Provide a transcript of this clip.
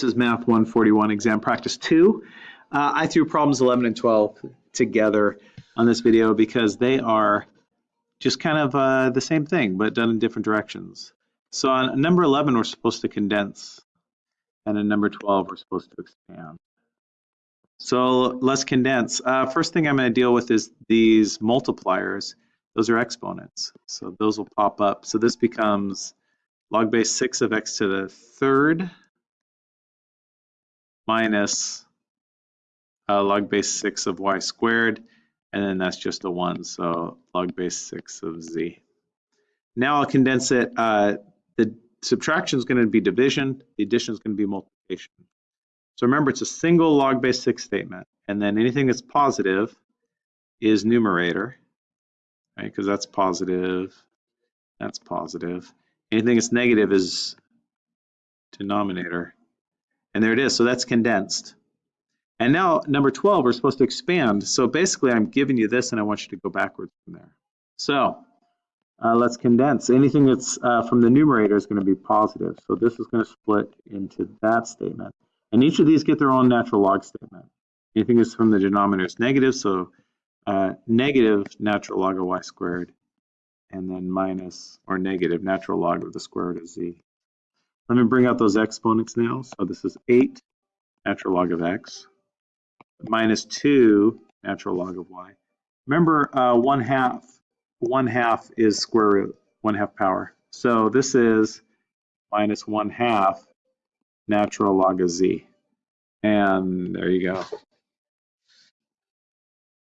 This is Math 141 exam practice 2. Uh, I threw problems 11 and 12 together on this video because they are just kind of uh, the same thing but done in different directions. So on number 11 we're supposed to condense and in number 12 we're supposed to expand. So let's condense. Uh, first thing I'm going to deal with is these multipliers. Those are exponents. So those will pop up. So this becomes log base 6 of x to the third minus uh, log base 6 of y squared, and then that's just a 1, so log base 6 of z. Now I'll condense it. Uh, the subtraction is going to be division, the addition is going to be multiplication. So remember, it's a single log base 6 statement, and then anything that's positive is numerator, right, because that's positive, that's positive. Anything that's negative is denominator. And there it is, so that's condensed. And now number 12, we're supposed to expand. So basically I'm giving you this and I want you to go backwards from there. So uh, let's condense. Anything that's uh, from the numerator is going to be positive. So this is going to split into that statement. And each of these get their own natural log statement. Anything that's from the denominator is negative, so uh, negative natural log of y squared, and then minus or negative natural log of the square root of z. Let me bring out those exponents now. So this is 8 natural log of x minus 2 natural log of y. Remember, uh, 1 half, 1 half is square root, 1 half power. So this is minus 1 half natural log of z. And there you go.